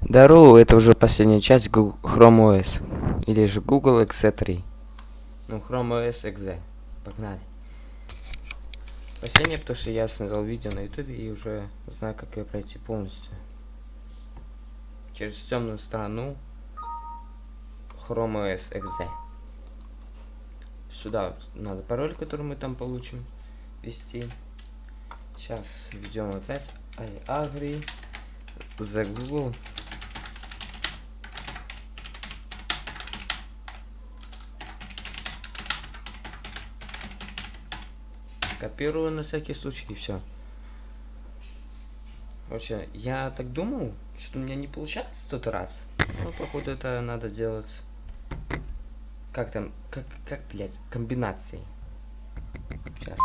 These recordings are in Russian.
Здорово, это уже последняя часть Гу- Chrome OS. Или же Google XZ3. Ну, Chrome OS XZ. Погнали. Последнее, потому что я смотрел видео на ютубе и уже знаю, как ее пройти полностью. Через темную сторону Chrome OS XZ. Сюда надо пароль, который мы там получим, ввести. Сейчас введем опять iAgri за Google. Копирую на всякий случай и все. Вообще, я так думал, что у меня не получается в тот раз. Но походу это надо делать. Как там, как, как, блядь, комбинацией. Сейчас.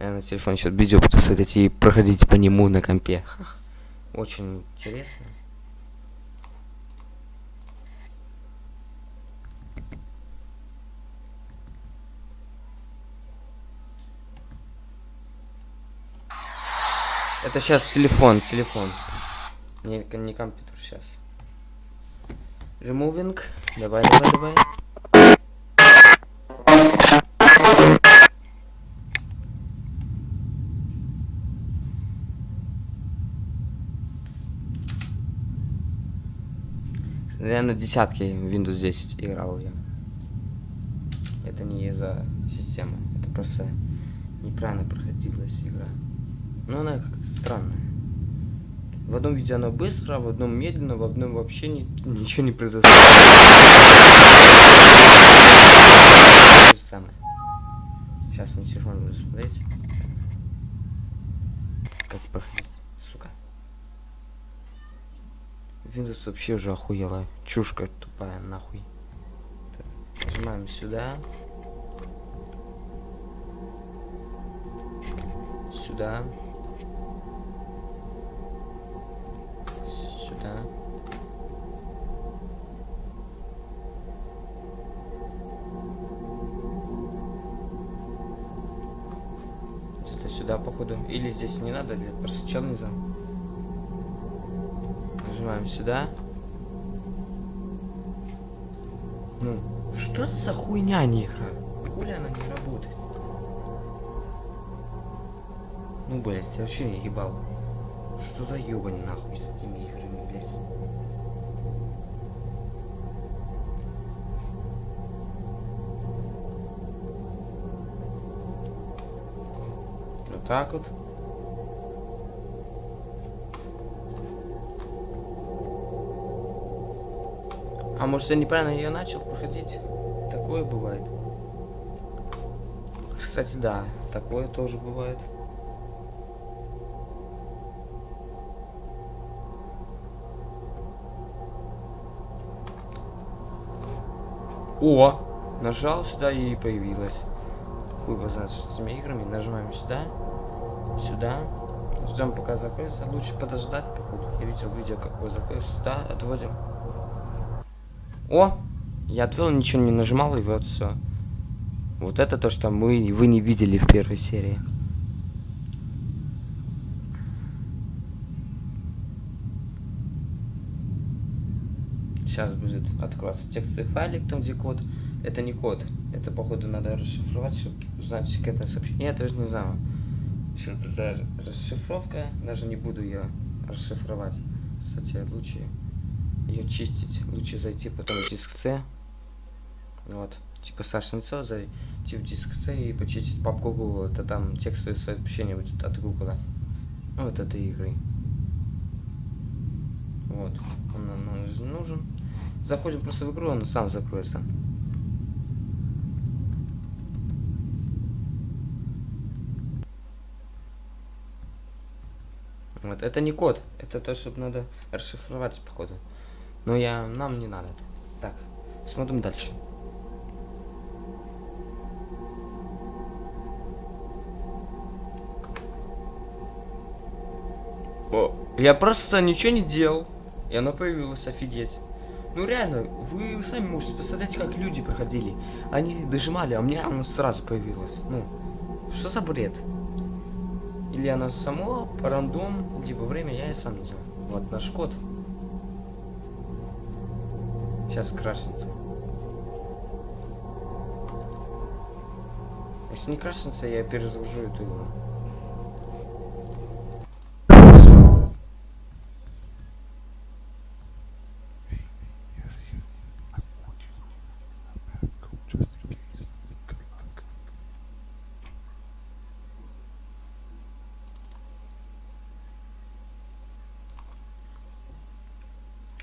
Я на телефоне сейчас видео буду смотреть и проходить по нему на компе. Очень интересно. Это сейчас телефон, телефон. Не, не компьютер сейчас. Removing. Давай, давай, давай. Я на десятке Windows 10 играл я. Это не из-за системы. Это просто неправильно проходилась игра. Ну, она как-то странная. В одном видео она быстро, в одном медленно, в одном вообще ни- ничего не произошло. Сейчас на телефон буду смотреть. Как проходить, сука. Windows вообще уже охуела. Чушка тупая, нахуй. Нажимаем. Сюда. Сюда. Это сюда, походу. Или здесь не надо, или просто чел не. Нажимаем сюда. Ну, что это за хуйня не игра? Хули она не работает? Ну, блядь, я вообще не ебал. Что за ебань нахуй с этими играми, блядь? Вот так вот. А может я неправильно ее начал проходить? Такое бывает. Кстати, да, такое тоже бывает. О! Нажал сюда и появилась. Хуй его знает, что с этими играми. Нажимаем сюда. Сюда. Ждем пока закроется. Лучше подождать, походу. Я видел видео, как его закроется. Сюда, отводим. О! Я отвел, ничего не нажимал, и вот все. Вот это то, что мы, вы не видели в первой серии. Сейчас будет открываться текстовый файлик, там где код. Это не код. Это, походу, надо расшифровать, чтобы узнать секретное сообщение. Я тоже не знаю. За расшифровка. Даже не буду ее расшифровать. Кстати, лучше ее чистить. Лучше зайти потом в диск C. Вот. Типа лицо, зайти в диск C и почистить папку Google. Это там текстовое сообщение будет от Google. Вот этой игры. Вот. Он нам нуж- нужен. Заходим просто в игру, он сам закроется. Вот, это не код, это то, что надо расшифровать, походу. Но я, нам не надо. Так, смотрим дальше. О, я просто ничего не делал, и оно появилось, офигеть. Ну реально, вы сами можете посмотреть, как люди проходили. Они дожимали, а у меня оно сразу появилось. Ну, что за бред? Или она сама по рандом, либо время, я и сам не знаю. Вот наш код. Сейчас крашится. Если не крашится, я перезагружу эту игру.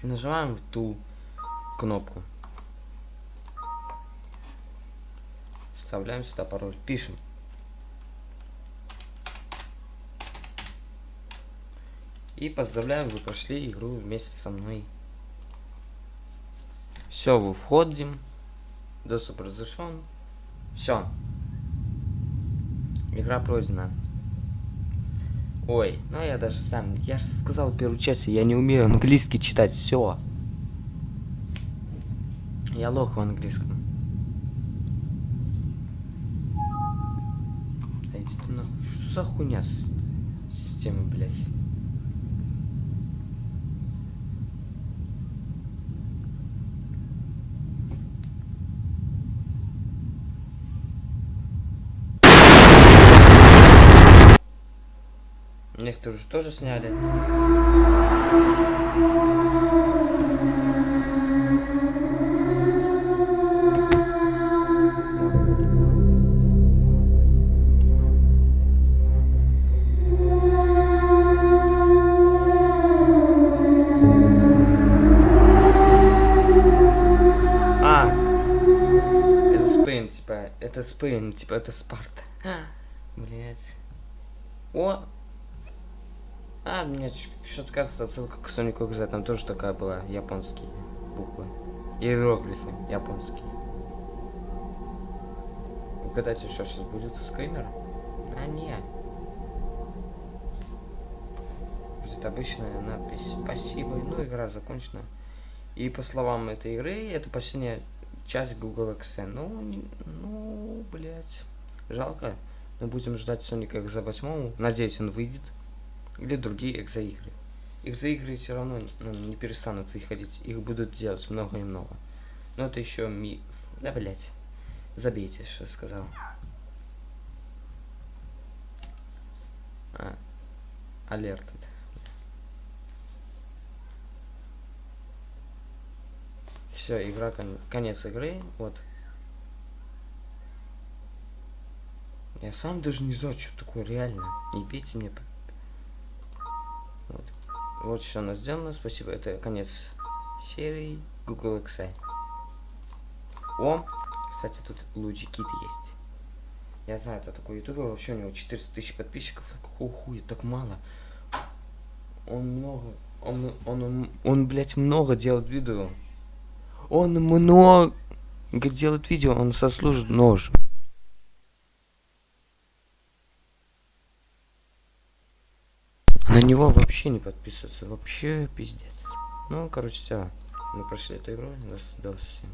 Нажимаем ту кнопку. Вставляем сюда пароль. Пишем. И поздравляем, вы прошли игру вместе со мной. Все, вы входим. Доступ разрешен. Все. Игра пройдена. Ой, ну я даже сам, я же сказал в первой части, я не умею английский читать, все. Я лох в английском. Да что за хуйня с системой, блядь? Некоторые же тоже сняли. А, это Спейн, типа, это типа, это Спарта. Блять. О, а, мне что-то кажется, отсылка к Сонику XZ, там тоже такая была, японские буквы. Иероглифы японские. Угадайте, что сейчас будет скример? А, не. Будет обычная надпись «Спасибо», ну, игра закончена. И по словам этой игры, это последняя часть Google XN. Ну, не- ну, блять, жалко. Мы будем ждать Соника XZ8, надеюсь, он выйдет или другие экзоигры. Экзоигры все равно ну, не перестанут выходить, их будут делать много и много. Но это еще миф. Да, блять. Забейте, что я сказал. А. Алерт. Все, игра кон- конец игры. Вот. Я сам даже не знаю, что такое реально. Не бейте мне. Вот что у нас сделано. Спасибо. Это конец серии Google XI. О, кстати, тут Луджи Кит есть. Я знаю, это такой ютубер, вообще у него 400 тысяч подписчиков. Какого хуя, так мало. Он много, он, он, он, он, блядь, много делает видео. Он много делает видео, он сослужит нож. На него вообще не подписываться, вообще пиздец. Ну, короче, все. Мы прошли эту игру. До, до всем.